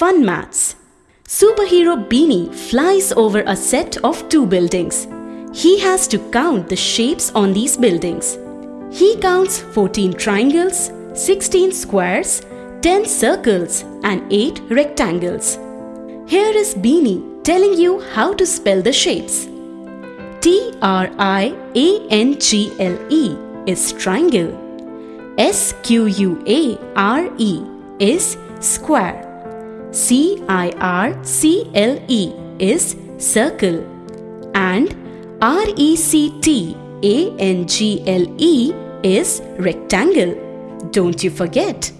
Fun Maths Superhero Beanie flies over a set of two buildings. He has to count the shapes on these buildings. He counts 14 triangles, 16 squares, 10 circles and 8 rectangles. Here is Beanie telling you how to spell the shapes. T R I A N G L E is triangle. S Q U A R E is square. C I R C L E is circle. And R E C T A N G L E is rectangle. Don't you forget.